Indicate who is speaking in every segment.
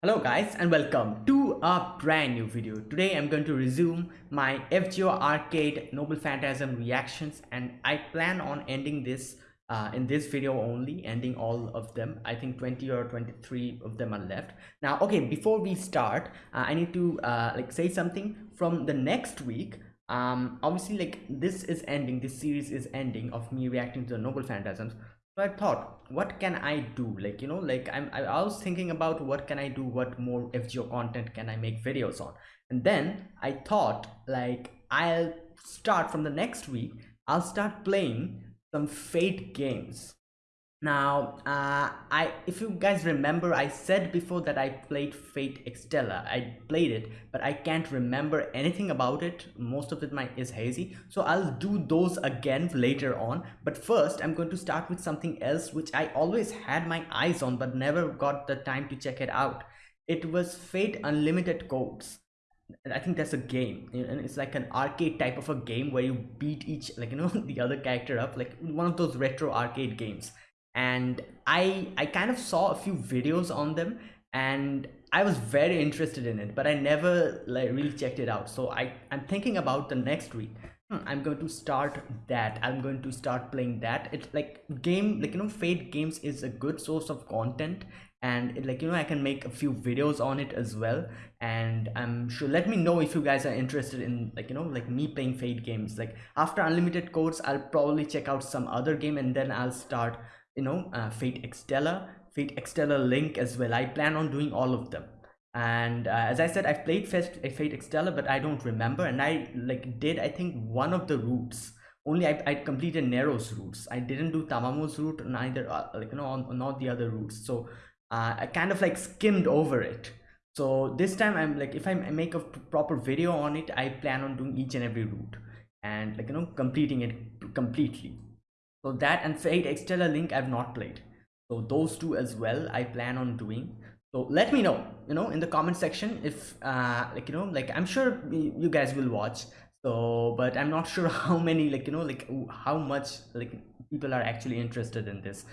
Speaker 1: Hello guys and welcome to a brand new video. Today I'm going to resume my FGO Arcade Noble Phantasm reactions and I plan on ending this uh, in this video only, ending all of them. I think 20 or 23 of them are left. Now, okay, before we start, uh, I need to uh, like say something from the next week. Um, obviously like this is ending, this series is ending of me reacting to the Noble Phantasms so i thought what can i do? Like you know like i'm i was thinking about what can i do what more fgo content can i make videos on? And then i thought like i'll start from the next week i'll start playing some fate games now uh, i if you guys remember i said before that i played fate extella. I played it but i can't remember anything about it. Most of it my is hazy. So i'll do those again later on. But first i'm going to start with something else which i always had my eyes on but never got the time to check it out. It was fate unlimited codes. I think that's a game. And it's like an arcade type of a game where you beat each like you know the other character up like one of those retro arcade games and I I kind of saw a few videos on them and I was very interested in it but I never like really checked it out. So I I'm thinking about the next week. Hmm, I'm going to start that. I'm going to start playing that. It's like game like you know Fate games is a good source of content and it, like you know I can make a few videos on it as well. And I'm sure let me know if you guys are interested in like you know like me playing Fate games. Like after unlimited codes I'll probably check out some other game and then I'll start you know uh, fate extella fate extella link as well. I plan on doing all of them. And uh, as i said i've played Fest, uh, fate extella but i don't remember. And i like did i think one of the routes. Only i, I completed nero's routes. I didn't do tamamo's route neither uh, like you know not the other routes. So uh, i kind of like skimmed over it. So this time i'm like if i make a proper video on it i plan on doing each and every route. And like you know completing it completely so that and fate extella link i've not played. So those two as well i plan on doing. So let me know you know in the comment section if uh like you know like i'm sure you guys will watch. So but i'm not sure how many like you know like how much like people are actually interested in this.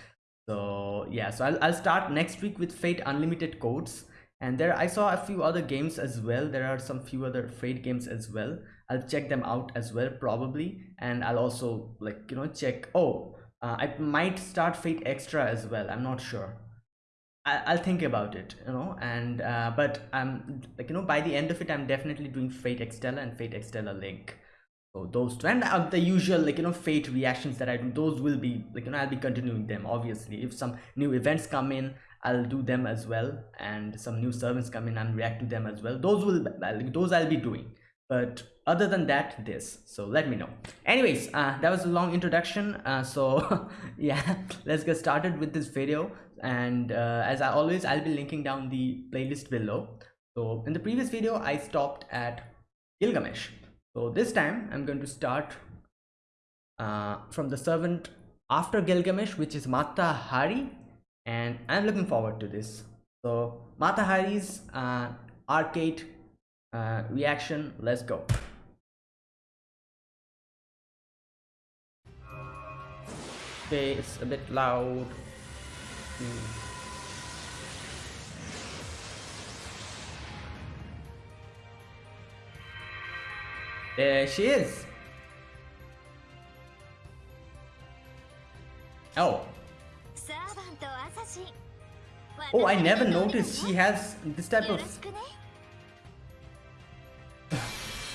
Speaker 1: So yeah so i'll, I'll start next week with fate unlimited codes. And there i saw a few other games as well. There are some few other fate games as well i'll check them out as well probably. And i'll also like you know check oh uh, i might start fate extra as well. I'm not sure. I, will think about it you know and uh, but i'm like you know by the end of it i'm definitely doing fate extella and fate extella link. So those two and uh, the usual like you know fate reactions that i do those will be like you know i'll be continuing them obviously. If some new events come in I'll do them as well. And some new servants come in and react to them as well. Those will those I'll be doing but other than that this. So let me know. Anyways uh, that was a long introduction. Uh, so yeah let's get started with this video. And uh, as I always I'll be linking down the playlist below. So in the previous video I stopped at Gilgamesh. So this time I'm going to start uh, from the servant after Gilgamesh which is Mata Hari and I'm looking forward to this. So Mata Hari's uh, arcade uh, reaction let's go. Okay it's a bit loud. Hmm. there she is. Oh. Oh i never noticed she has this type of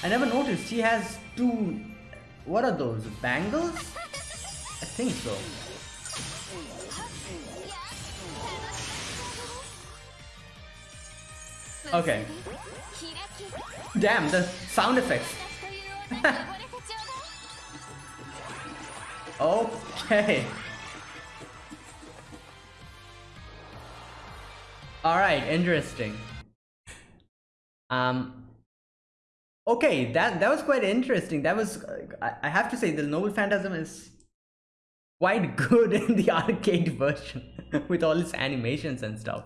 Speaker 1: I never noticed. She has two what are those bangles? I think so. Okay. Damn the sound effects. Okay. All right interesting. Um okay that that was quite interesting. That was I, have to say the noble phantasm is quite good in the arcade version with all its animations and stuff.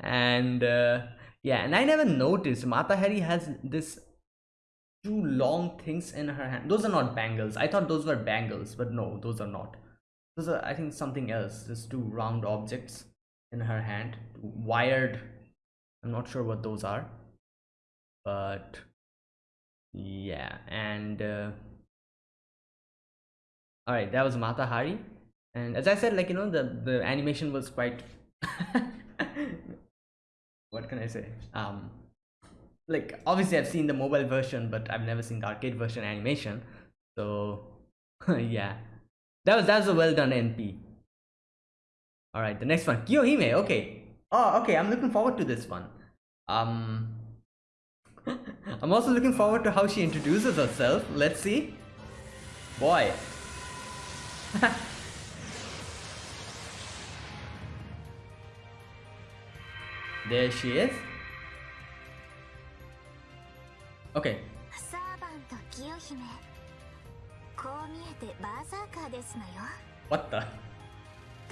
Speaker 1: And uh, yeah and i never noticed. Mata hari has this two long things in her hand. Those are not bangles. I thought those were bangles but no those are not. Those are i think something else. Just two round objects in her hand wired. I'm not sure what those are but yeah and uh, all right that was mata hari and as i said like you know the the animation was quite what can i say? Um like obviously i've seen the mobile version but i've never seen the arcade version animation. So yeah. That was that was a well done np all right the next one. Kiyohime okay. Oh okay i'm looking forward to this one. Um i'm also looking forward to how she introduces herself let's see boy there she is okay
Speaker 2: サーバント清姫こう見えてバーサーカーですのよ
Speaker 1: what the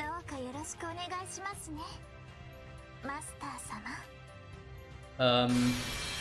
Speaker 2: どうかよろしくお願いしますねマスター様
Speaker 1: um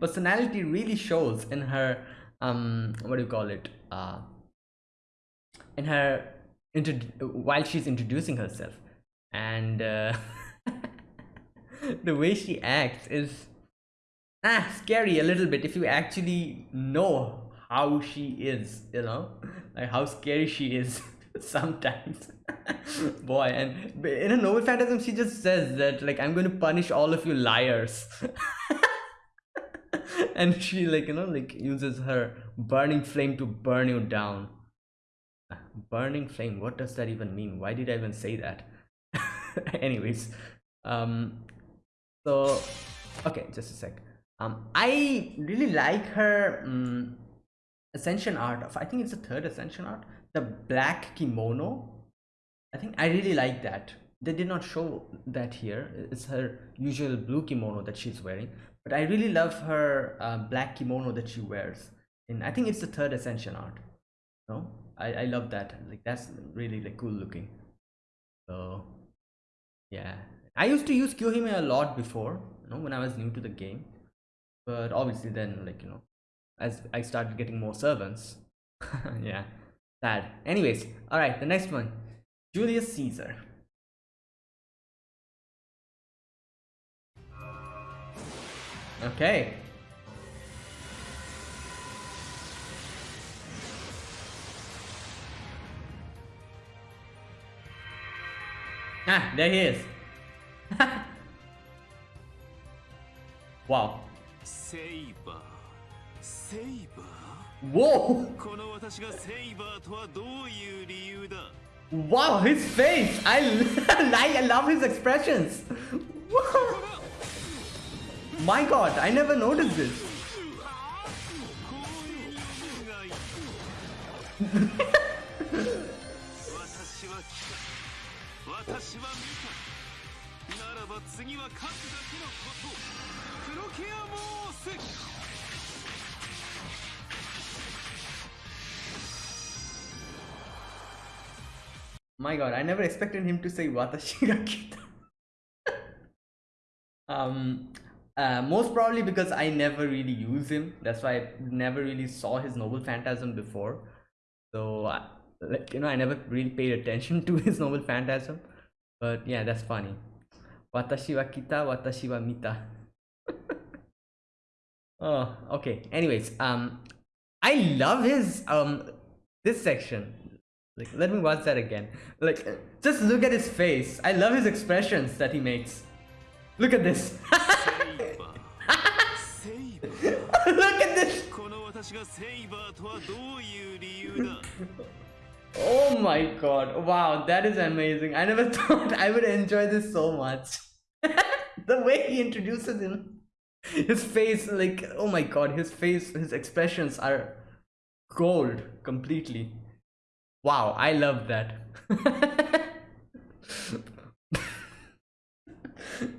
Speaker 1: personality really shows in her um. What do you call it? Uh. In her intro while she's introducing herself, and uh, the way she acts is ah scary a little bit if you actually know how she is you know like how scary she is sometimes boy and in a noble phantasm she just says that like i'm going to punish all of you liars and she like you know like uses her burning flame to burn you down. Burning flame what does that even mean? Why did i even say that? Anyways um so okay just a sec. Um i really like her um, ascension art of i think it's the third ascension art the black kimono. I think i really like that. They did not show that here. It's her usual blue kimono that she's wearing but i really love her uh, black kimono that she wears. And i think it's the third ascension art no? I i love that. Like that's really like cool looking. So yeah. I used to use kiyohime a lot before you know when i was new to the game. But obviously then like you know as i started getting more servants yeah sad. Anyways all right the next one. Julius caesar Okay. Ah, there he is. wow.
Speaker 3: Saber. Saber.
Speaker 1: Whoa. Wow, his face. I, I love his expressions. My god, I never noticed this. My god, I never expected him to say Watashi ga kita. um, uh, most probably because I never really use him. That's why I never really saw his noble phantasm before. So, uh, like you know, I never really paid attention to his noble phantasm. But yeah, that's funny. Watashi wa kita, watashi wa mita. oh, okay. Anyways, um, I love his um this section. Like, let me watch that again. Like, just look at his face. I love his expressions that he makes. Look at this. Look at this! oh my god, wow, that is amazing. I never thought I would enjoy this so much. the way he introduces him, his face, like, oh my god, his face, his expressions are gold completely. Wow, I love that.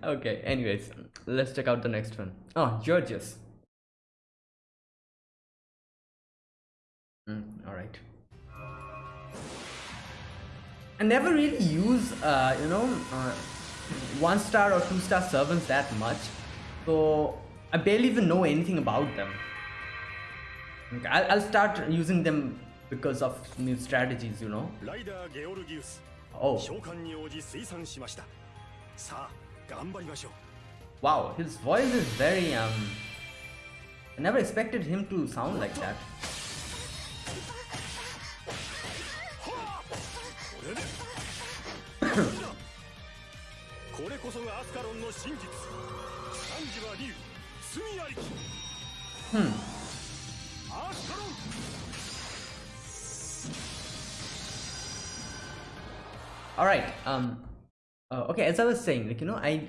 Speaker 1: okay, anyways, let's check out the next one. Oh, Georges. Mm, all right. I never really use, uh, you know, uh, one star or two star servants that much, so I barely even know anything about them. Okay, I'll, I'll start using them because of new strategies, you know. Oh. Wow, his voice is very, um... I never expected him to sound like that.
Speaker 4: これこそがアスカロンの真実漢字は竜罪ありき
Speaker 1: Hmm.
Speaker 4: アスカロン
Speaker 1: all right um uh, okay as i was saying like you know i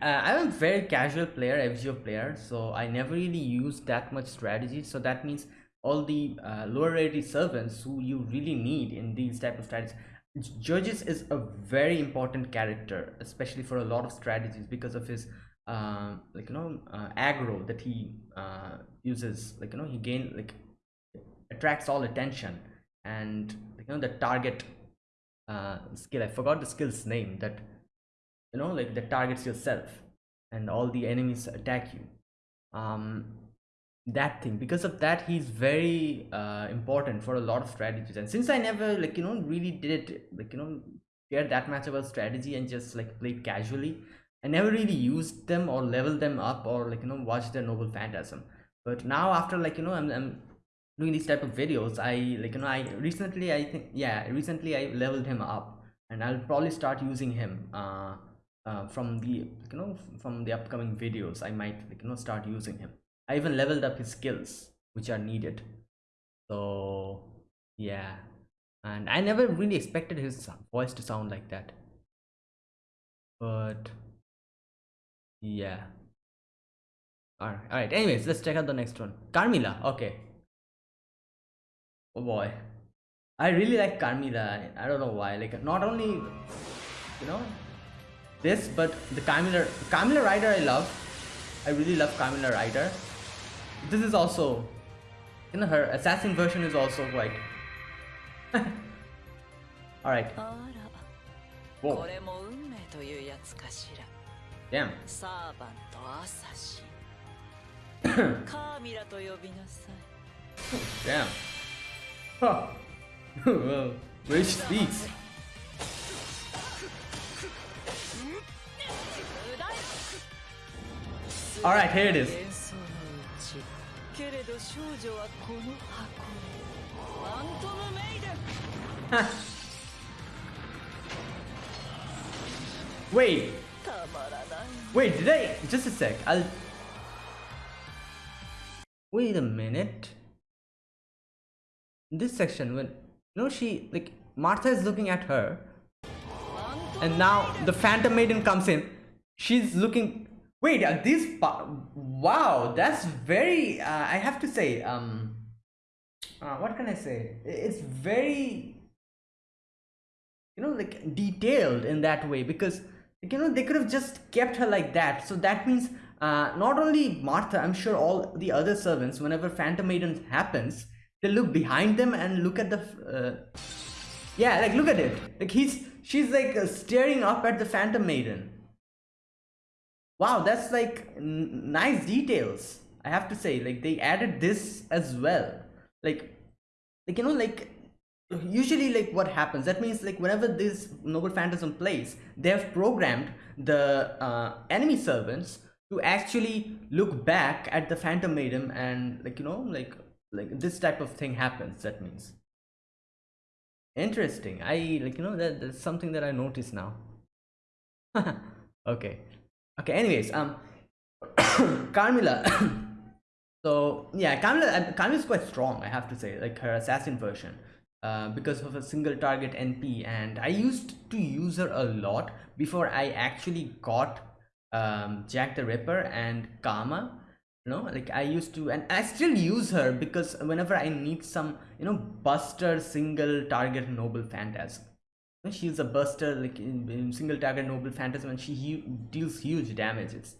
Speaker 1: uh, i'm a very casual player fgo player so i never really use that much strategy so that means all the uh, lower rarity servants who you really need in these type of strategies Georges is a very important character especially for a lot of strategies because of his uh, like you know uh, aggro that he uh, uses like you know he gain like attracts all attention and you know the target uh, skill. I forgot the skill's name that you know like that targets yourself and all the enemies attack you. Um, that thing. Because of that he's very uh, important for a lot of strategies. And since i never like you know really did it like you know care that much about strategy and just like played casually i never really used them or leveled them up or like you know watched their noble phantasm. But now after like you know i'm, I'm doing these type of videos i like you know i recently i think yeah recently i leveled him up and i'll probably start using him uh, uh from the you know from the upcoming videos i might like you know start using him i even leveled up his skills which are needed. So yeah. And i never really expected his voice to sound like that. But yeah. All right all right anyways let's check out the next one. Carmilla okay. Oh boy. I really like carmilla. I don't know why. Like not only you know this but the carmilla carmilla rider i love. I really love carmilla rider this is also, you know, her assassin version is also like. All right. Whoa. Damn. Damn. Huh. well, rage speaks. Alright, here it is.
Speaker 5: 幻想のうちけれど少女はこの箱にファントムメイデン
Speaker 1: wait
Speaker 5: たまらない
Speaker 1: wait did i just a sec i'll wait a minute in this section when no she like martha is looking at her
Speaker 5: ファントム
Speaker 1: and now the phantom maiden comes in she's looking wait uh, this wow that's very uh, i have to say um uh, what can i say? It's very you know like detailed in that way because you know they could have just kept her like that. So that means uh, not only martha i'm sure all the other servants whenever phantom maiden happens they look behind them and look at the uh, yeah like look at it. Like he's she's like uh, staring up at the phantom maiden wow that's like nice details i have to say. Like they added this as well. Like like you know like usually like what happens that means like whenever this noble phantasm plays they have programmed the uh, enemy servants to actually look back at the phantom maiden and like you know like like this type of thing happens that means. Interesting. I like you know that that's something that i noticed now. Okay okay anyways um carmilla so yeah carmilla uh, carmilla is quite strong i have to say like her assassin version uh, because of a single target np and i used to use her a lot before i actually got um jack the ripper and kama you know like i used to and i still use her because whenever i need some you know buster single target noble phantasm she's a buster like in, in single target noble phantasm and she hu deals huge damages.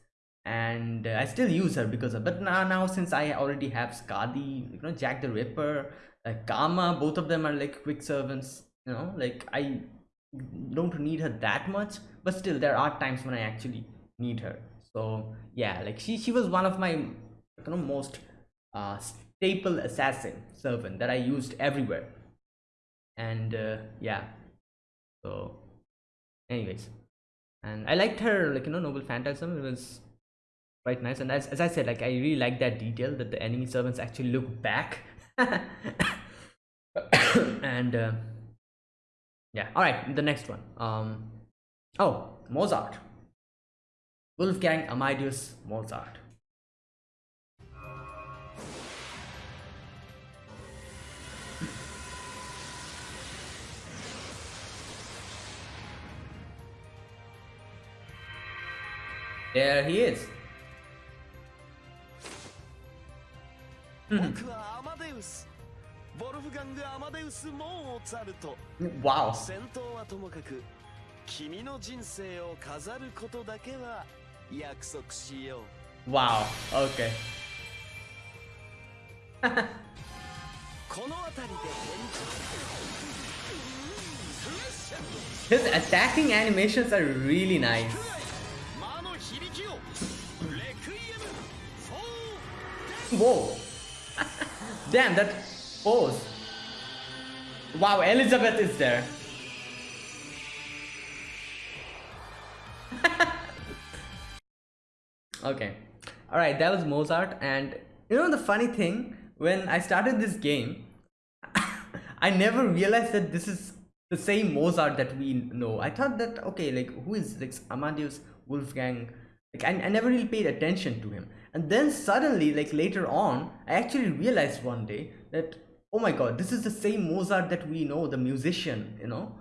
Speaker 1: And uh, i still use her because of but now now since i already have skadi you know jack the ripper uh, kama both of them are like quick servants you know? Like i don't need her that much but still there are times when i actually need her. So yeah like she she was one of my you know most uh staple assassin servant that i used everywhere. And uh, yeah so anyways. And i liked her like you know noble phantasm. It was quite nice. And as, as i said like i really like that detail that the enemy servants actually look back. And uh, yeah. All right the next one. Um oh mozart. Wolfgang amadeus mozart
Speaker 3: ァルト
Speaker 1: Wow.
Speaker 3: 戦闘はともかく君の人生を飾ることだけは約束しよう
Speaker 1: Wow. Okay.
Speaker 3: この辺りで
Speaker 1: His attacking animations are really nice. Whoa. Damn, that pose. Wow, Elizabeth is there. okay. Alright, that was Mozart. And you know the funny thing? When I started this game, I never realized that this is the same Mozart that we know. I thought that, okay, like, who is like Amadeus Wolfgang? Like, I, I never really paid attention to him. And then suddenly, like later on, I actually realized one day that, oh my god, this is the same Mozart that we know, the musician, you know,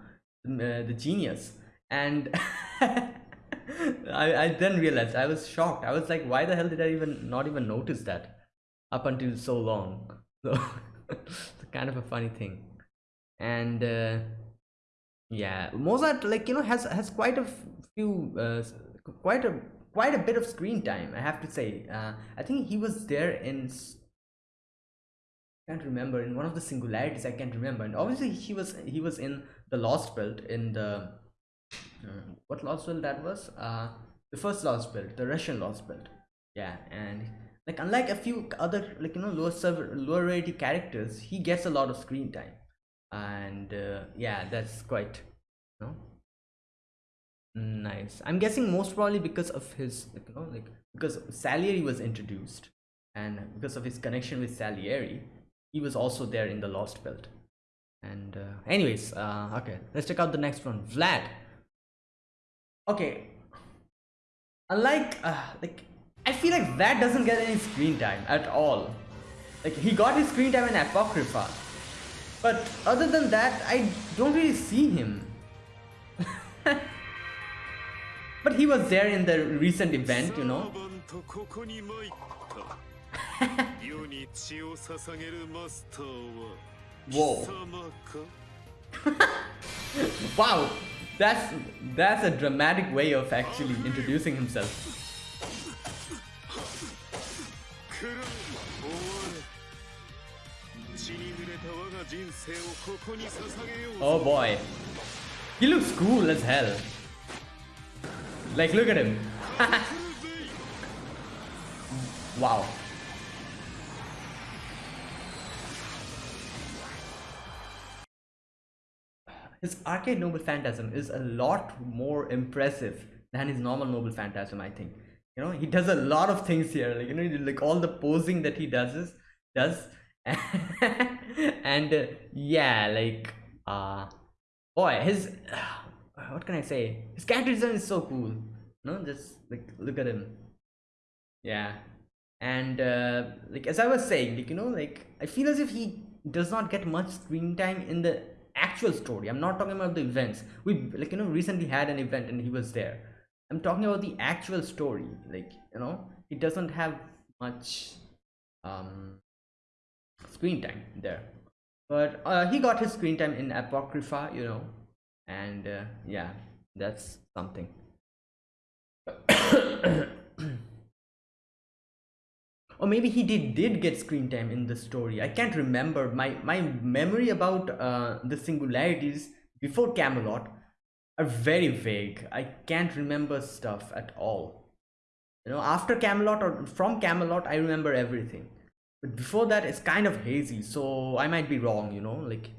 Speaker 1: the, uh, the genius. And I, I then realized, I was shocked. I was like, why the hell did I even not even notice that up until so long? So it's kind of a funny thing. And uh, yeah, Mozart, like, you know, has, has quite a few, uh, quite a quite a bit of screen time i have to say. Uh, i think he was there in can't remember in one of the singularities i can't remember. And obviously he was he was in the lost belt in the uh, what lost belt that was? Uh the first lost belt the russian lost belt. Yeah and like unlike a few other like you know lower server lower rarity characters he gets a lot of screen time. And uh, yeah that's quite you know Nice. I'm guessing most probably because of his, you know, like because Salieri was introduced, and because of his connection with Salieri, he was also there in the Lost Belt. And uh, anyways, uh, okay, let's check out the next one, Vlad. Okay. Unlike, uh, like, I feel like Vlad doesn't get any screen time at all. Like he got his screen time in Apocrypha, but other than that, I don't really see him. But he was there in the recent event, you know. Whoa. wow. That's that's a dramatic way of actually introducing himself. Oh boy. He looks cool as hell. Like, look at him. wow. His arcade noble phantasm is a lot more impressive than his normal noble phantasm, I think. You know, he does a lot of things here. Like, you know, like all the posing that he does is does and uh, yeah, like uh boy, his what can I say? His character design is so cool. No, just like look at him. Yeah, and uh, like as I was saying, like you know, like I feel as if he does not get much screen time in the actual story. I'm not talking about the events. We like you know recently had an event and he was there. I'm talking about the actual story. Like you know, he doesn't have much um screen time there but uh, he got his screen time in apocrypha you know and uh, yeah that's something. Or maybe he did did get screen time in the story. I can't remember. My my memory about uh, the singularities before camelot are very vague. I can't remember stuff at all. You know after camelot or from camelot i remember everything. But before that it's kind of hazy so i might be wrong you know like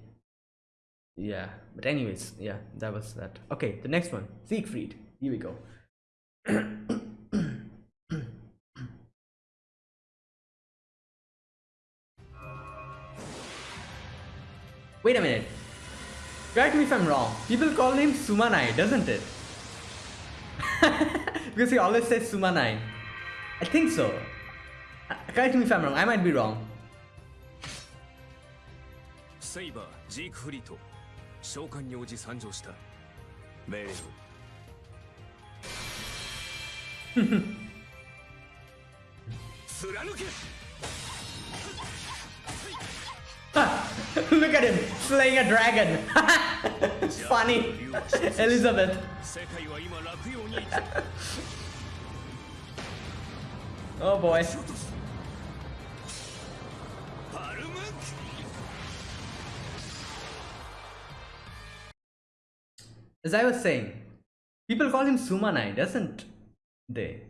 Speaker 1: yeah but anyways yeah that was that. Okay the next one siegfried. Here we go. Wait a minute. Correct me if i'm wrong. People call him sumanai doesn't it? Because he always says sumanai i think so. Uh, correct me if i'm wrong. I might be wrong.
Speaker 4: セイバージークフリート召喚に応じ参上した命令を 貫け
Speaker 1: Look at him slaying a dragon. Funny. Elizabeth.
Speaker 4: 世界は今落葉にいる
Speaker 1: Oh boy. As I was saying, people call him Sumanai, doesn't they?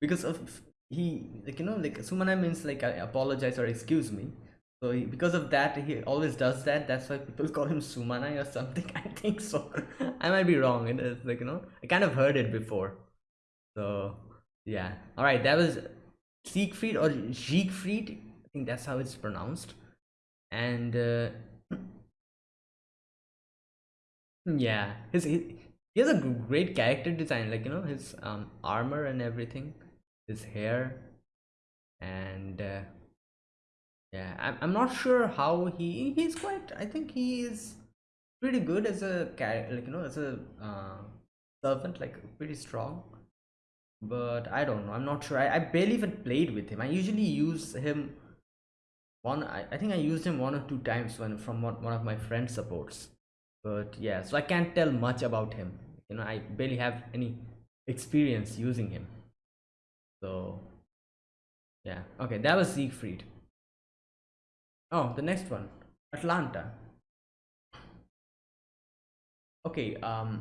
Speaker 1: Because of he, like you know, like Sumanai means like I apologize or excuse me. So he, because of that, he always does that. That's why people call him Sumanai or something. I think so. I might be wrong. It is like you know, I kind of heard it before. So yeah. All right, that was Siegfried or Siegfried. I think that's how it's pronounced. And uh, yeah, his he, he has a great character design. Like you know, his um armor and everything, his hair, and uh, yeah, I'm I'm not sure how he he's quite. I think he is pretty good as a character. Like you know, as a uh, servant, like pretty strong but I don't know. I'm not sure. I, I barely even played with him. I usually use him one. I, I think I used him one or two times when from one, one of my friend supports. But yeah, so I can't tell much about him. You know, I barely have any experience using him. So yeah, okay, that was Siegfried. Oh, the next one, Atlanta. Okay, um,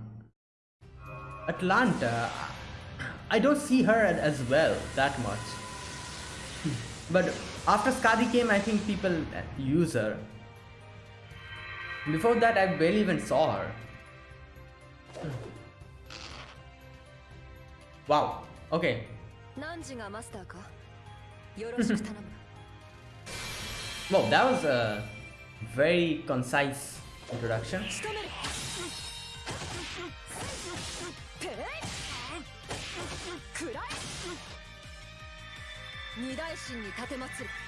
Speaker 1: Atlanta. I don't see her as well that much. But after Skadi came, I think people uh, use her. Before that, I barely even saw her. wow. Okay. well, that was a very concise introduction.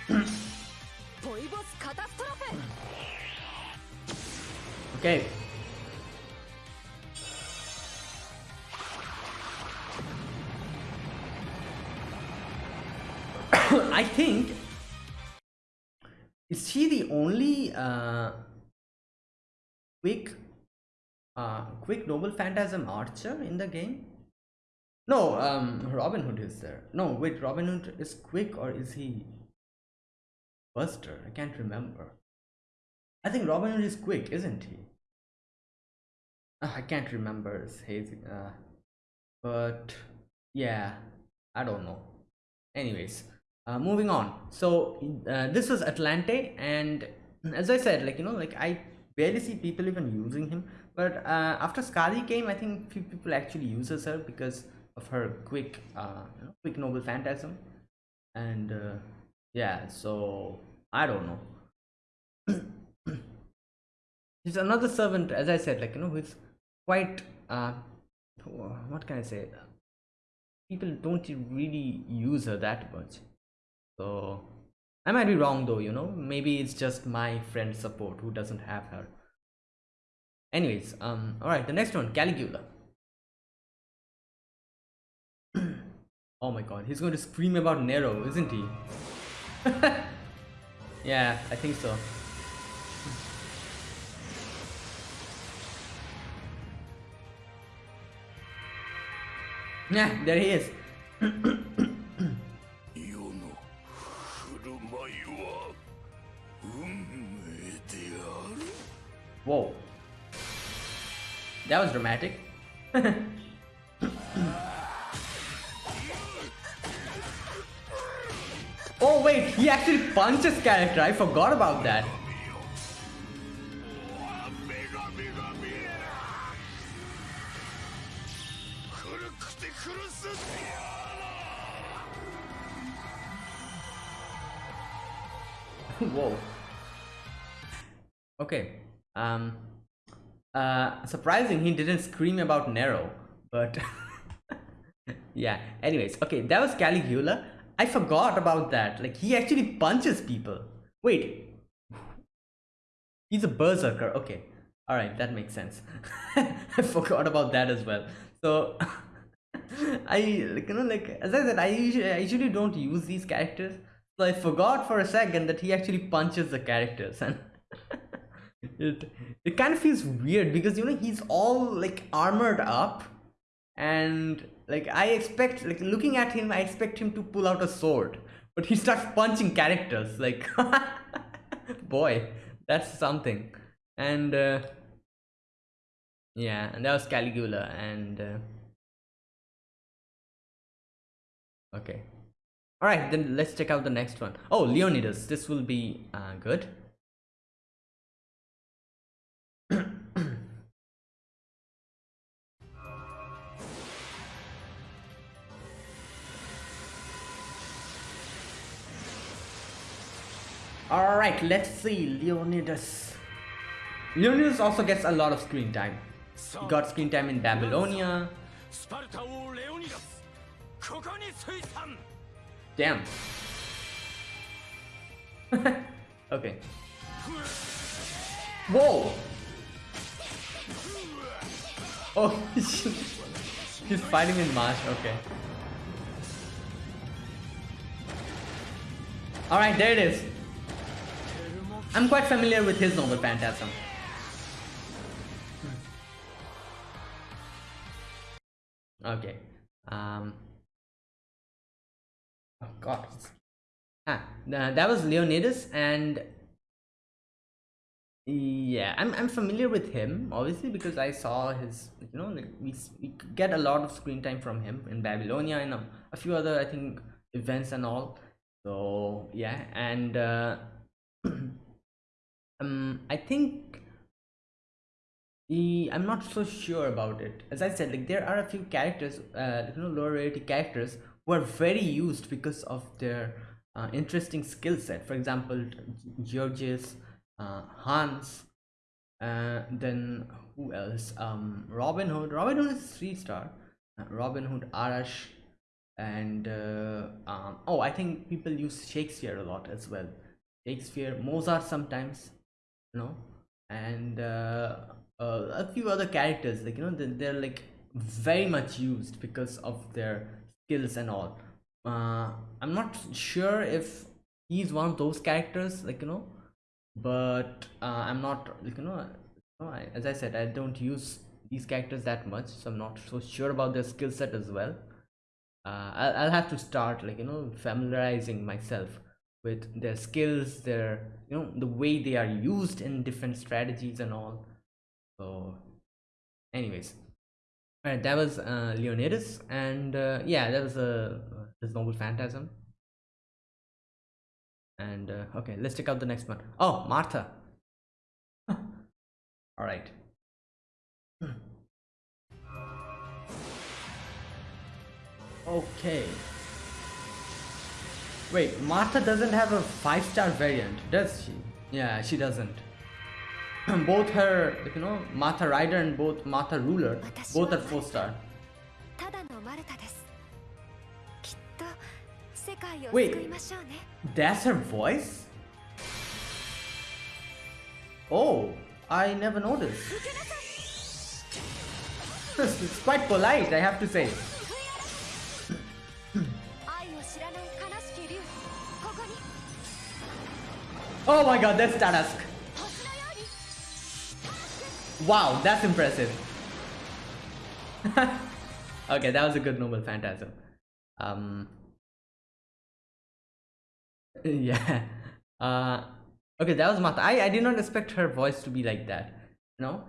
Speaker 1: Okay. I think is she the only uh, quick uh, quick noble phantasm archer in the game? No, um, Robin Hood is there. No, wait, Robin Hood is quick or is he Buster? I can't remember. I think Robin Hood is quick, isn't he? I can't remember. It's hazy. Uh, but yeah, I don't know. Anyways, uh, moving on. So uh, this was Atlante, and as I said, like you know, like I barely see people even using him. But uh, after Skadi came, I think few people actually uses her because of her quick, uh, quick noble phantasm, and uh, yeah. So I don't know. he's another servant as i said like you know who's quite uh what can i say? People don't really use her that much. So i might be wrong though you know? Maybe it's just my friend support who doesn't have her. Anyways um all right the next one caligula. Oh my god he's going to scream about nero isn't he? Yeah i think so Yeah, there he is. Whoa. That was dramatic. oh wait, he actually punches character, I forgot about that. Whoa. Okay. Um. Uh. Surprising, he didn't scream about Nero, but yeah. Anyways, okay, that was Caligula. I forgot about that. Like he actually punches people. Wait. He's a berserker. Okay. All right, that makes sense. I forgot about that as well. So I like you know like as I said, I usually I usually don't use these characters. I forgot for a second that he actually punches the characters and it it kind of feels weird because you know he's all like armored up and like I expect like looking at him I expect him to pull out a sword but he starts punching characters like boy that's something. And uh, yeah and that was Caligula and uh, okay all right then let's check out the next one. Oh, Leonidas. This will be uh, good. All right let's see Leonidas. Leonidas also gets a lot of screen time. He got screen time in Babylonia Damn. okay. Whoa! Oh, he's fighting in Mash. Okay. Alright, there it is. I'm quite familiar with his noble phantasm. Okay. Um. Oh God. Ah, th- that was Leonidas, and yeah, I'm I'm familiar with him obviously because I saw his you know like we we get a lot of screen time from him in Babylonia and a, a few other I think events and all. So yeah, and uh, um, I think he, I'm not so sure about it. As I said, like there are a few characters, uh, you know, lower rarity characters who are very used because of their uh, interesting skill set. For example, Georges, uh, Hans, uh, then who else? Um, Robin Hood. Robin Hood is three star. Uh, Robin Hood, Arash, and uh, um, oh, I think people use Shakespeare a lot as well. Shakespeare, Mozart sometimes, you know, and uh, a few other characters like you know they're, they're like very much used because of their skills and all. Uh, I'm not sure if he's one of those characters, like you know, but uh, I'm not like you know, I, as I said, I don't use these characters that much, so I'm not so sure about their skill set as well. Uh, I'll, I'll have to start like you know familiarizing myself with their skills, their you know the way they are used in different strategies and all. So, anyways, Alright, that was uh, Leonidas, and uh, yeah, that was uh, his noble phantasm. And uh, okay, let's check out the next one. Oh, Martha. All right. Okay. Wait, Martha doesn't have a five-star variant, does she? Yeah, she doesn't. both her, you know, Martha Rider and both Martha Ruler, both are
Speaker 2: 4 star.
Speaker 1: Wait, that's her voice? Oh, I never noticed. it's quite polite, I have to say. oh my god, that's
Speaker 2: Tarasque.
Speaker 1: Wow, that's impressive. okay, that was a good noble phantasm. Um, yeah. Uh, okay, that was Martha. I, I did not expect her voice to be like that. You know,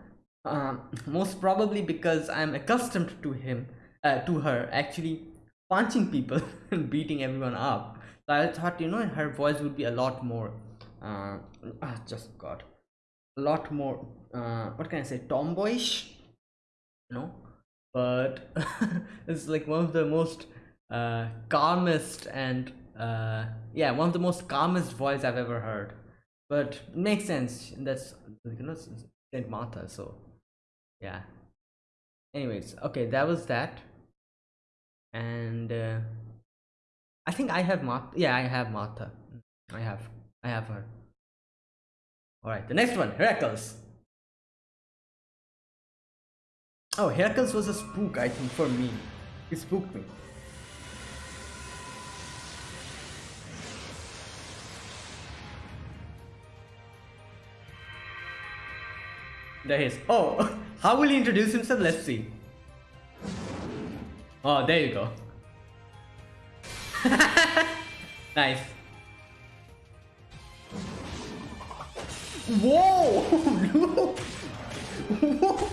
Speaker 1: um, most probably because I'm accustomed to him, uh, to her actually punching people and beating everyone up. So I thought, you know, her voice would be a lot more. Uh, ah, just God, a lot more uh, what can I say? Tomboyish. You know, but it's like one of the most uh, calmest and uh, yeah, one of the most calmest voice I've ever heard. But makes sense. That's you know Saint Martha, so yeah. Anyways, okay, that was that, and uh, I think I have Martha. Yeah, I have Martha. I have, I have her. All right, the next one, Heracles. Oh, Heracles was a spook, I think, for me. He spooked me. There he is. Oh, how will he introduce himself? Let's see. Oh, there you go. nice. Whoa! Whoa!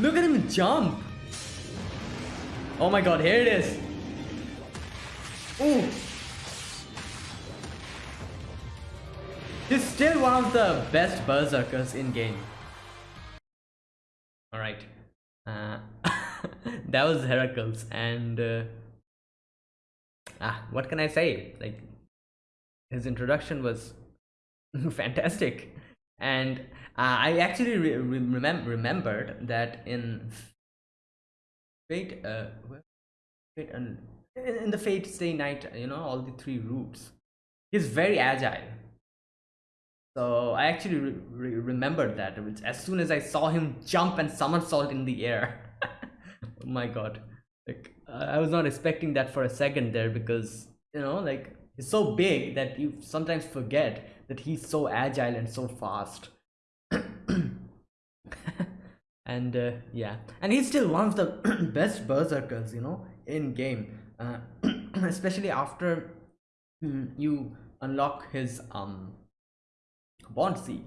Speaker 1: Look at him jump! Oh my god, here it is. Ooh! He's still one of the best berserkers in game. Alright. Uh, that was Heracles and uh, ah, what can I say? Like his introduction was fantastic and I actually re remem remembered that in Fate, uh, Fate and in the Fate Stay Night, you know, all the three routes, he's very agile so I actually re re remembered that as soon as I saw him jump and somersault in the air. oh my god. Like I was not expecting that for a second there because you know like he's so big that you sometimes forget that he's so agile and so fast. And uh, yeah, and he's still one of the best berserkers, you know, in game. Uh, especially after mm, you unlock his um bond seed.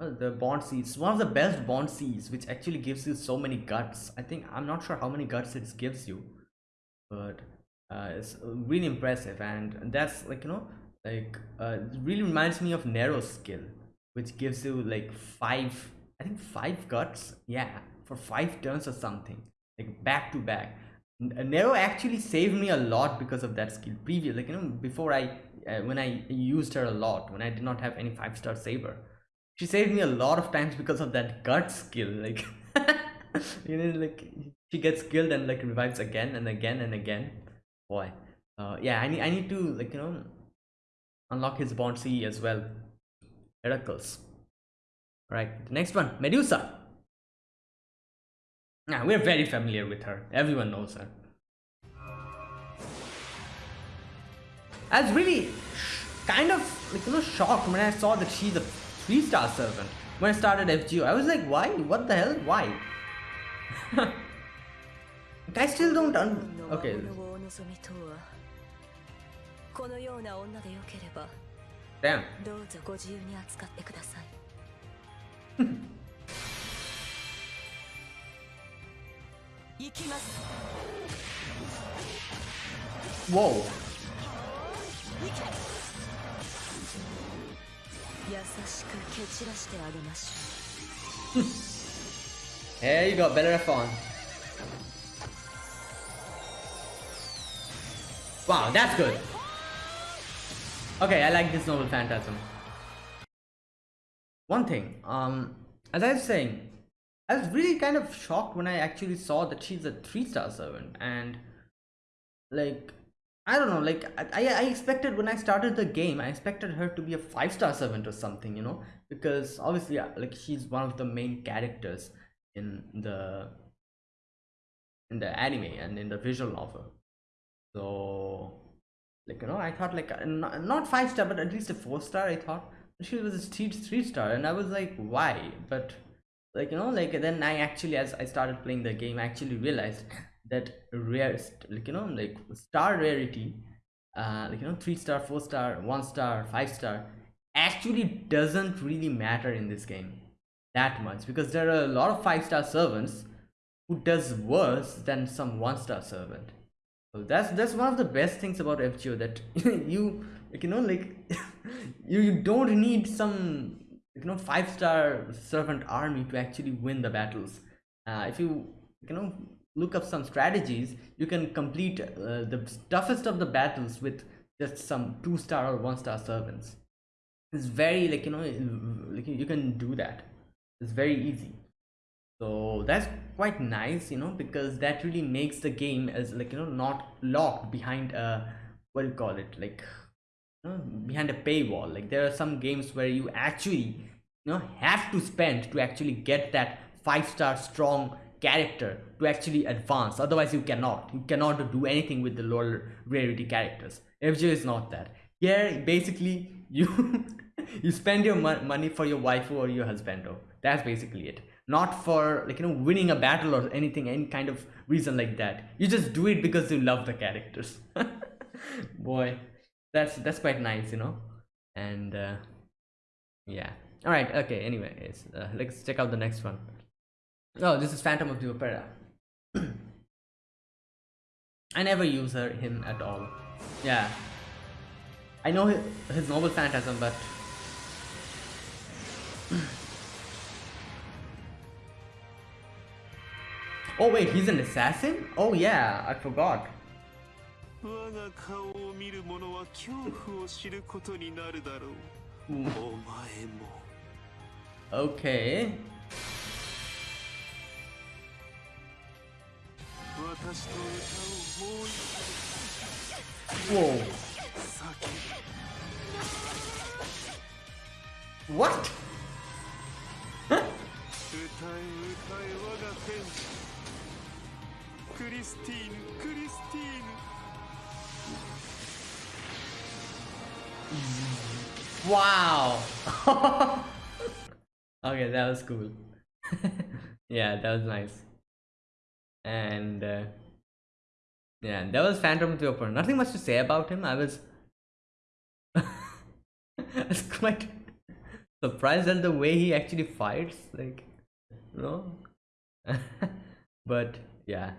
Speaker 1: Uh, the bond seeds. One of the best bond seeds which actually gives you so many guts. I think i'm not sure how many guts it gives you but uh, it's really impressive. And that's like you know like uh, really reminds me of Nero's skill which gives you like five i think five guts yeah for five turns or something like back to back. Nero actually saved me a lot because of that skill previous like you know before I uh, when I used her a lot when I did not have any five star saber she saved me a lot of times because of that gut skill like you know like she gets killed and like revives again and again and again. Boy uh, yeah I need I need to like you know unlock his bond C as well. Heracles right the next one Medusa now we're very familiar with her everyone knows her I was really kind of like you know shocked when I saw that she's a three star servant when I started FGO. I was like, why? What the hell? Why? I still don't un okay. Damn. Whoa. There you go, Bellerophon. Wow, that's good. Okay, I like this noble phantasm. One thing, um, as I was saying, I was really kind of shocked when I actually saw that she's a three-star servant and like I don't know, like I, I expected when I started the game, I expected her to be a five star servant or something, you know, because obviously, like she's one of the main characters in the in the anime and in the visual novel. So, like you know, I thought like not, not five star, but at least a four star. I thought she was a three three star, and I was like, why? But like you know like then i actually as i started playing the game i actually realized that rare like you know like star rarity uh like you know three star four star one star five star actually doesn't really matter in this game that much because there are a lot of five star servants who does worse than some one star servant so that's that's one of the best things about fgo that you like you know like you, you don't need some you know five star servant army to actually win the battles. Uh, if you you know look up some strategies you can complete uh, the toughest of the battles with just some two star or one star servants. It's very like you know like you can do that. It's very easy. So that's quite nice you know because that really makes the game as like you know not locked behind a what do you call it like know, behind a paywall. Like there are some games where you actually you know have to spend to actually get that five star strong character to actually advance. Otherwise you cannot. You cannot do anything with the lower rarity characters. Fgo is not that. Here basically you you spend your mo money for your wife or your husband oh. That's basically it. Not for like you know winning a battle or anything any kind of reason like that. You just do it because you love the characters. Boy that's that's quite nice you know? And uh, yeah. All right okay anyways uh, let's check out the next one. Oh this is phantom of the opera. I never use her him at all. Yeah. I know his, his noble phantasm but oh wait he's an assassin? Oh yeah i forgot
Speaker 3: 我が顔を見る者は恐怖を知ることになるだろう、
Speaker 1: うん
Speaker 3: お前も。
Speaker 1: Okay.
Speaker 3: 私と歌をもう一
Speaker 1: whoa.
Speaker 3: 度叫
Speaker 1: what
Speaker 3: 歌え歌え我が天使。クリスティーヌクリスティーヌ
Speaker 1: Wow. okay, that was cool. yeah, that was nice. And uh, yeah, that was Phantom the Opera. Nothing much to say about him. I was, I was quite surprised at the way he actually fights. Like, you know. but yeah.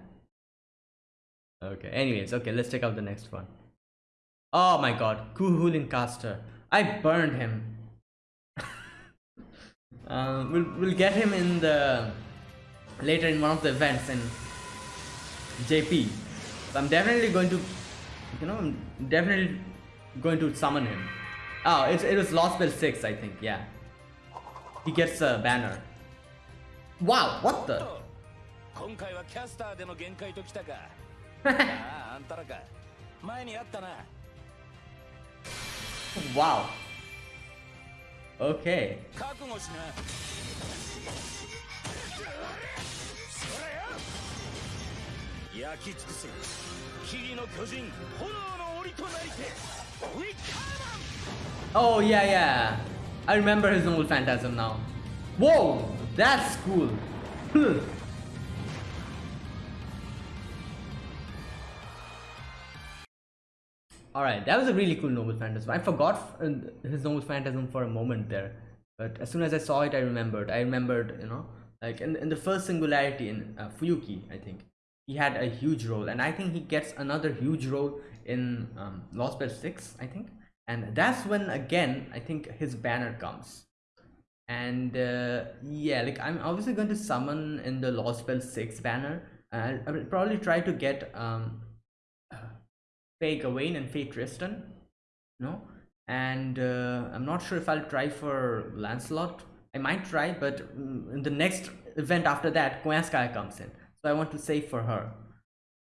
Speaker 1: Okay. Anyways, okay. Let's check out the next one. Oh my god, Cu Chulainn Caster. I burned him. uh, we'll, we'll get him in the later in one of the events in JP. So I'm definitely going to, you know, I'm definitely going to summon him. Oh, it's, it was Lostbelt 6, I think, yeah. He gets a banner. Wow, what the?
Speaker 6: 今回はキャスターでの限界ときたかあああんたらか前にあったな
Speaker 1: Wow. Okay.
Speaker 6: 覚悟しな焼き尽くせ霧の巨人炎の檻となりてウィッカーマン
Speaker 1: Oh yeah, yeah. I remember his noble phantasm now. Whoa, that's cool. Hmm. Alright, that was a really cool noble phantasm. I forgot uh, his noble phantasm for a moment there. But as soon as I saw it, I remembered. I remembered, you know, like in, in the first singularity in uh, Fuyuki, I think. He had a huge role. And I think he gets another huge role in um, Lostbelt 6, I think. And that's when, again, I think his banner comes. And uh, yeah, like I'm obviously going to summon in the Lostbelt 6 banner. Uh, I will probably try to get um, Faye Gawain and Faye Tristan. No? And uh, I'm not sure if I'll try for Lancelot. I might try, but mm, in the next event after that, Koyanskaya comes in. So I want to save for her.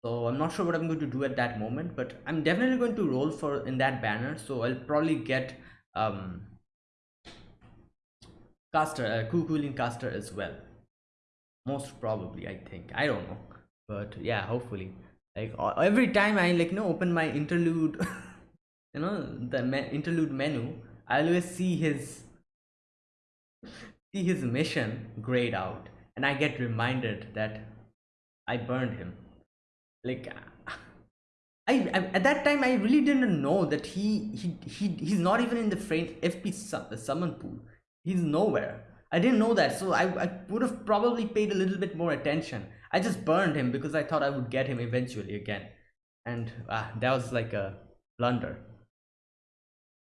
Speaker 1: So I'm not sure what I'm going to do at that moment, but I'm definitely going to roll for in that banner. So I'll probably get um, caster, uh, Cu Chulainn caster as well. Most probably, I think. I don't know, but yeah, hopefully. Like every time I like you know open my interlude, you know the interlude menu, I always see his see his mission grayed out. And i get reminded that i burned him. Like I, I at that time i really didn't know that he he, he he's not even in the frame fp sum, summon pool. He's nowhere. I didn't know that. So I, I would have probably paid a little bit more attention i just burned him because i thought i would get him eventually again and ah, that was like a blunder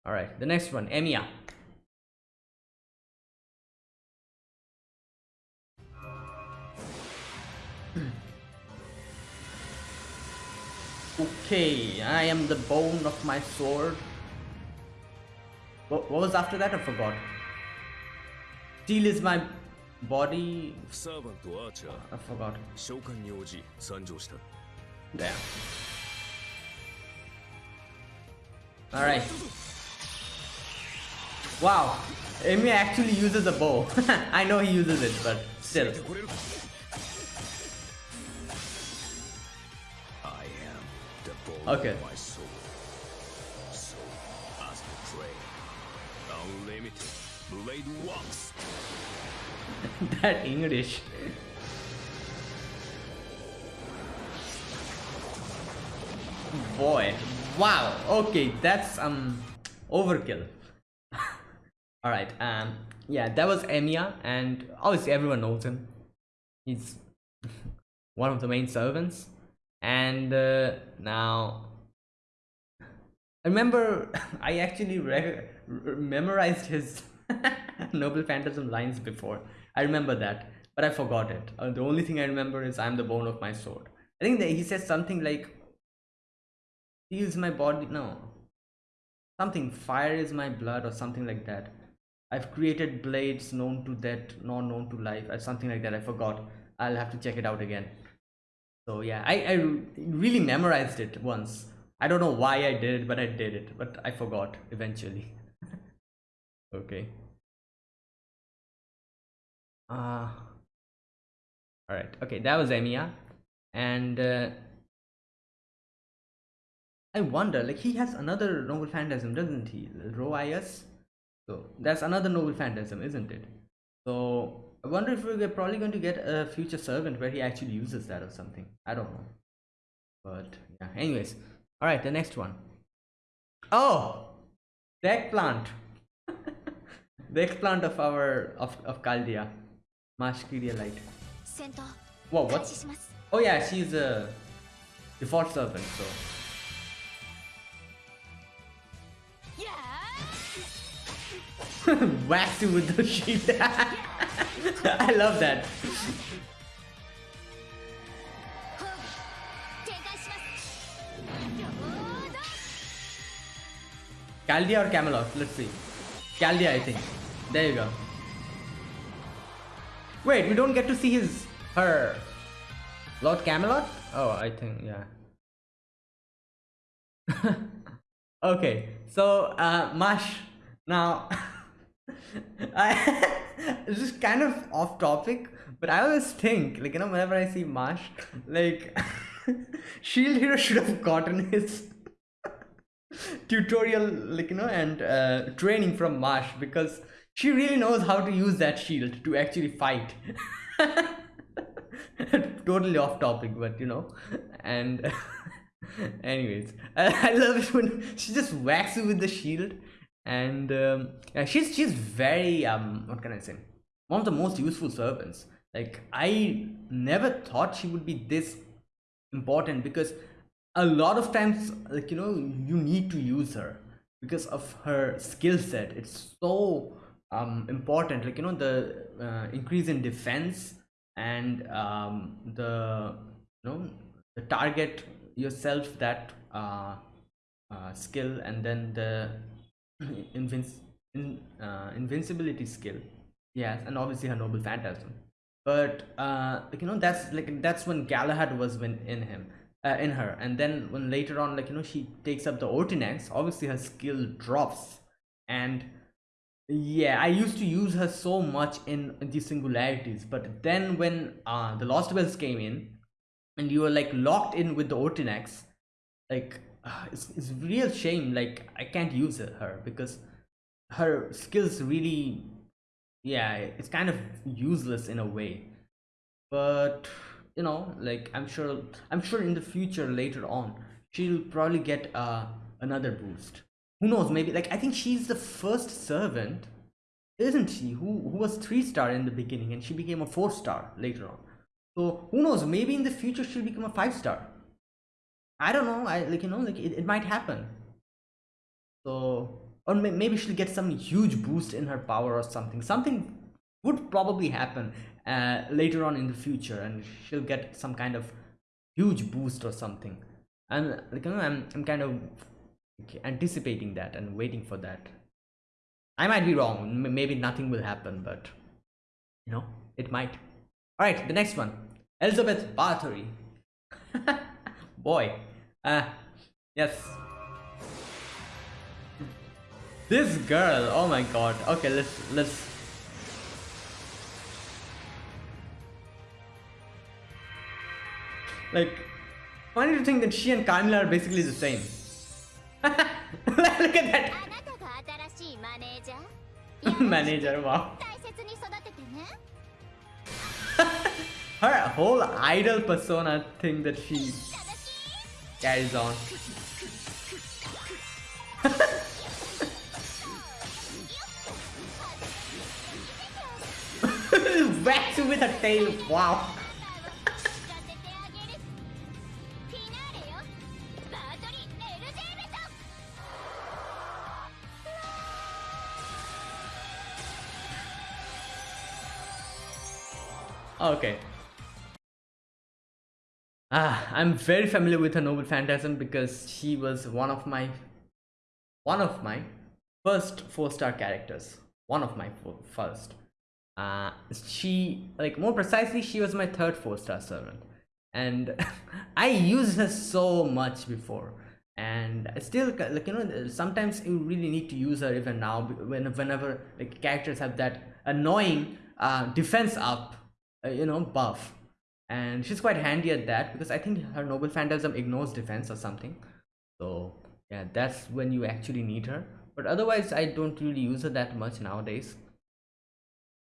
Speaker 1: all right the next one emiya Okay, I am the bone of my sword. What, what was after that? I forgot. Steel is my body
Speaker 6: サーバンとアーチャー
Speaker 1: I forgot.
Speaker 6: 召喚に応じ参上した
Speaker 1: Damn. Alright. Wow. Emi actually uses a bow. I know he uses it but still. Okay.
Speaker 6: Blade Works
Speaker 1: that English. Boy, wow. Okay, that's um overkill. All right. Um, yeah, that was Emiya, and obviously everyone knows him. He's one of the main servants, and uh, now I remember I actually memorized his Noble Phantasm lines before. I remember that, but I forgot it. Uh, the only thing I remember is I'm the bone of my sword. I think that he says something like, "Heals my body." No, something. Fire is my blood, or something like that. I've created blades known to death, not known to life, or something like that. I forgot. I'll have to check it out again. So yeah, I, I really memorized it once. I don't know why I did it, but I did it. But I forgot eventually. okay. Uh, all right. Okay, that was Emiya, and uh, I wonder, like he has another noble phantasm, doesn't he? Rho Aias. So that's another noble phantasm, isn't it? So I wonder if we're probably going to get a future servant where he actually uses that or something. I don't know. But yeah. Anyways, all right. The next one. Oh, the eggplant. the eggplant of our of of Chaldea,
Speaker 2: Mash Kyrielight.
Speaker 1: Whoa, what? Oh yeah, she's a default servant, so... Whacked you with the sheet. I love that. Chaldea or Camelot? Let's see. Chaldea, I think. There you go. Wait, we don't get to see his her Lord Camelot? Oh, I think yeah. okay, so uh, Mash. Now, I this is kind of off topic, but I always think like you know whenever I see Mash, like Shield Hero should have gotten his tutorial like you know and uh, training from Mash because she really knows how to use that shield to actually fight. Totally off topic but you know and anyways I, love it when she just whacks you with the shield and um, yeah, she's she's very um what can I say? One of the most useful servants. Like I never thought she would be this important because a lot of times like you know you need to use her because of her skill set. It's so um important like you know the uh, increase in defense and um the you know the target yourself that uh, uh skill and then the invinci- in, uh, invincibility skill. Yes and obviously her noble phantasm. But uh like you know that's like that's when galahad was when in him uh, in her. And then when later on like you know she takes up the Ortenaus obviously her skill drops. And yeah i used to use her so much in the singularities but then when uh the Lostbelts came in and you were like locked in with the Ortenaus like uh, it's, it's real shame like i can't use her because her skills really yeah it's kind of useless in a way. But you know like i'm sure i'm sure in the future later on she'll probably get uh another boost who knows? Maybe like i think she's the first servant isn't she? Who who was three star in the beginning and she became a four star later on. So who knows? Maybe in the future she'll become a five star i don't know. I like you know like it, it might happen. So or may, maybe she'll get some huge boost in her power or something. Something would probably happen uh, later on in the future and she'll get some kind of huge boost or something. And like you know, I'm, I'm kind of anticipating that and waiting for that. I might be wrong maybe nothing will happen but you know it might. All right the next one. Elizabeth bathory. Boy. Uh yes. This girl oh my god. Okay let's let's. Like funny to think that she and Carmilla are basically the same Look at that. Manager, wow. Her whole idol persona thing that she carries on. Back to with a tail, wow. Okay. Ah, I'm very familiar with her Noble Phantasm because she was one of my one of my first four star characters. One of my first. Uh, she like more precisely, she was my third four star servant, and I used her so much before. And I still like you know sometimes you really need to use her even now when whenever like characters have that annoying uh, defense up uh, you know buff. And she's quite handy at that because i think her noble phantasm ignores defense or something. So yeah that's when you actually need her. But otherwise i don't really use her that much nowadays.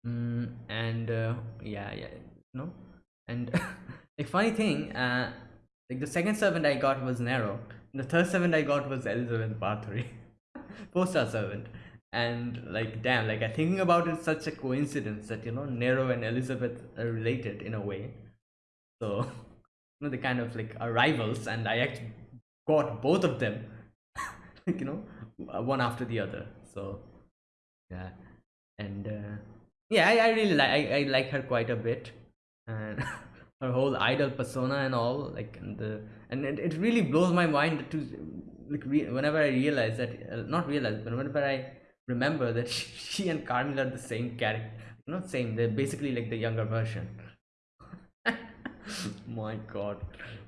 Speaker 1: Mm, and uh, yeah yeah no and like funny thing uh like the second servant i got was nero the third servant i got was elizabeth bathory four star servant and like damn like i thinking about it such a coincidence that you know nero and elizabeth are related in a way. So you know they kind of like are rivals and i actually got both of them like you know one after the other. So yeah. And uh, yeah I, I really like I, I like her quite a bit. And her whole idol persona and all like and the and it, it really blows my mind to like re- whenever i realize that uh, not realize but whenever i remember that she and Carmilla are the same character not same they're basically like the younger version. My god.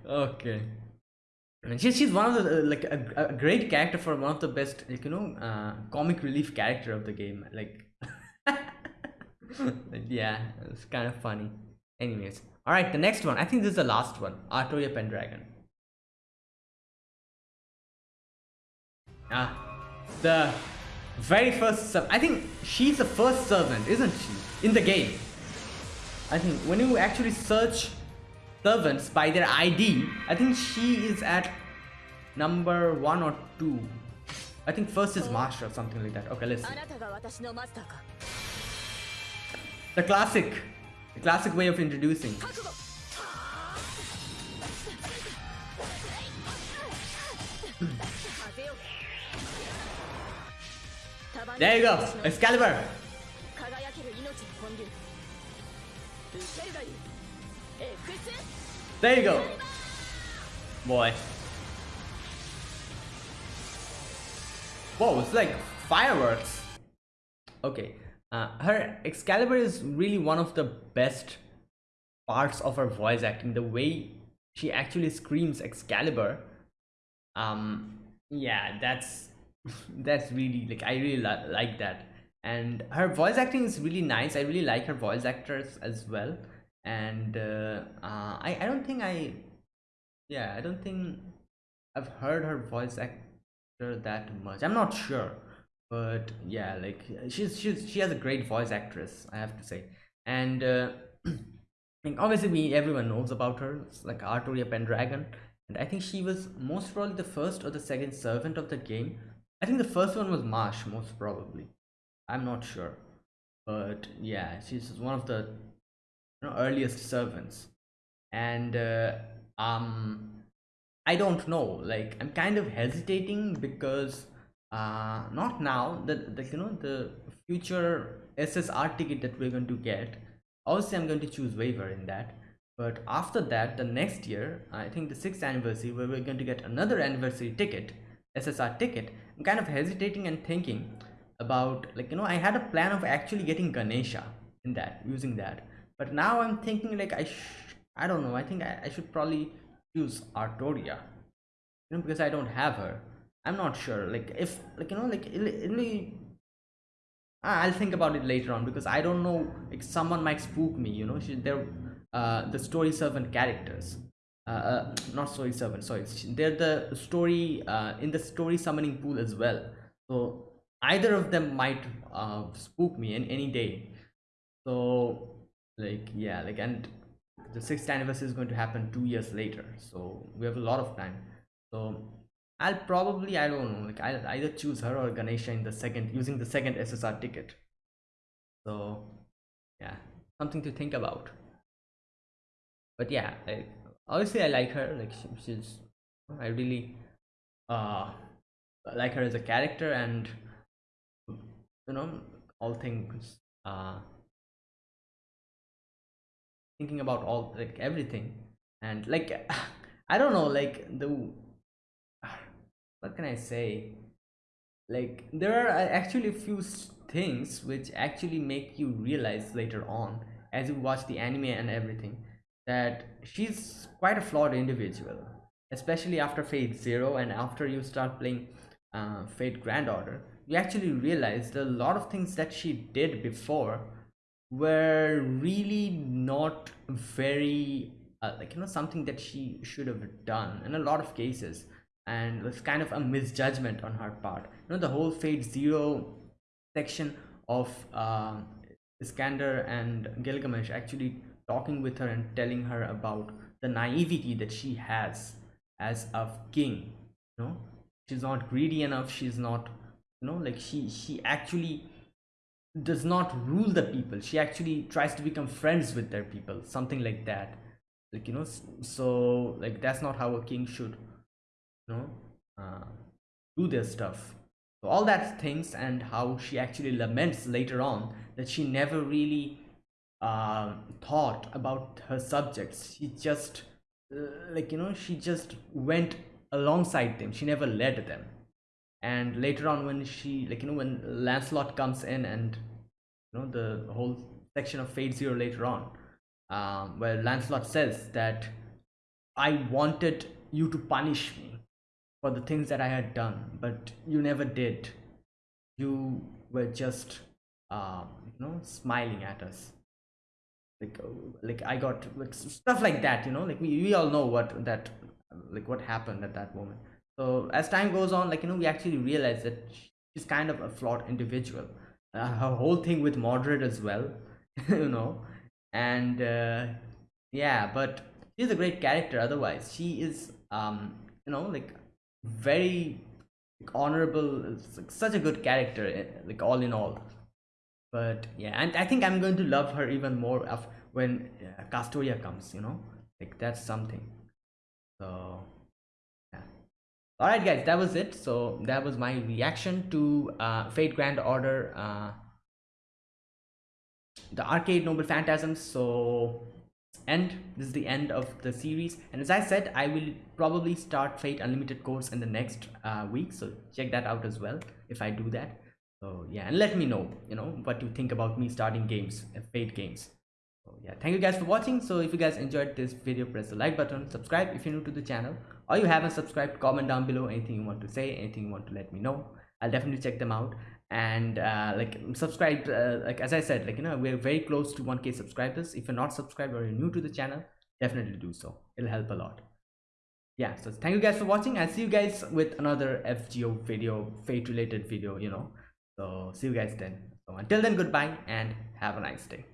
Speaker 1: Okay. And she's, she's one of the uh, like a, a great character for one of the best like you know uh, comic relief character of the game like like, yeah it's kind of funny. Anyways all right the next one. I think this is the last one. Artoria pendragon. Ah the very first servant. I think she's the first servant, isn't she? In the game. I think when you actually search servants by their ID, I think she is at number one or two. I think first is master or something like that. Okay, let's see. The classic. The classic way of introducing. There you go, Excalibur. There you go. Boy. Whoa, it's like fireworks. Okay, uh, her Excalibur is really one of the best parts of her voice acting. The way she actually screams Excalibur. Um, yeah, that's that's really like i really li- like that. And her voice acting is really nice. I really like her voice actors as well. And uh, uh i i don't think i yeah i don't think i've heard her voice actor that much. I'm not sure. But yeah like she's she's she has a great voice actress i have to say. And uh, like obviously we everyone knows about her. It's like arturia pendragon. And i think she was most probably the first or the second servant of the game i think the first one was Mash most probably. I'm not sure. But yeah she's one of the you know, earliest servants. And uh, um i don't know. Like i'm kind of hesitating because uh not now. The, the you know the future ssr ticket that we're going to get obviously i'm going to choose Waver in that. But after that the next year i think the sixth anniversary where we're going to get another anniversary ticket ssr ticket i'm kind of hesitating and thinking about like you know i had a plan of actually getting ganesha in that using that but now i'm thinking like i i don't know i think I, I should probably use artoria you know because i don't have her i'm not sure like if like you know like it'll, it'll Ah, I'll think about it later on because I don't know. Like someone might spook me, you know. She, they're uh, the story servant characters. Uh, uh, not story servant. Sorry, they're the story uh, in the story summoning pool as well. So either of them might uh, spook me in any day. So like yeah, like and the sixth anniversary is going to happen two years later. So we have a lot of time. So I'll probably I don't know like I'll either choose her or Ganesha in the second using the second SSR ticket. So yeah, something to think about. But yeah, like, obviously I like her. Like she, she's I really uh like her as a character and you know all things uh thinking about all like everything and like I don't know like the what can I say? Like there are actually a few things which actually make you realize later on as you watch the anime and everything that she's quite a flawed individual, especially after Fate Zero and after you start playing uh, Fate Grand Order. You actually realize a lot of things that she did before were really not very uh, like you know something that she should have done in a lot of cases and was kind of a misjudgment on her part you know the whole fate zero section of um, iskander and gilgamesh actually talking with her and telling her about the naivety that she has as a king you know? She's not greedy enough she's not you know like she she actually does not rule the people. She actually tries to become friends with their people something like that. Like you know so like that's not how a king should you know uh, do their stuff. So all that things and how she actually laments later on that she never really uh, thought about her subjects she just uh, like you know she just went alongside them she never led them and later on when she like you know when lancelot comes in and you know the whole section of fate zero later on um, where lancelot says that i wanted you to punish me for the things that I had done, but you never did. You were just, um, you know, smiling at us. Like, uh, like I got like stuff like that, you know, like we, we all know what that, like what happened at that moment. So as time goes on, like, you know, we actually realize that she's kind of a flawed individual. Uh, her whole thing with Mordred as well, you know, and uh, yeah, but she's a great character otherwise. She is, um, you know, like very honorable like, such a good character eh, like all in all but yeah and i think i'm going to love her even more of when uh, castoria comes you know? Like that's something. So yeah. All right guys that was it. So that was my reaction to uh fate grand order uh the arcade noble phantasms. So end. This is the end of the series. And as i said i will probably start Fate Unlimited Codes in the next uh, week. So check that out as well if i do that so yeah and let me know you know what you think about me starting games uh, fate games. So yeah thank you guys for watching. So if you guys enjoyed this video press the like button subscribe if you're new to the channel or you haven't subscribed comment down below anything you want to say anything you want to let me know. I'll definitely check them out. And uh, like subscribe uh, like as i said like you know we're very close to 1k subscribers. If you're not subscribed or you're new to the channel definitely do so. It'll help a lot. Yeah so thank you guys for watching. I'll see you guys with another fgo video fate related video you know so see you guys then. So until then goodbye and have a nice day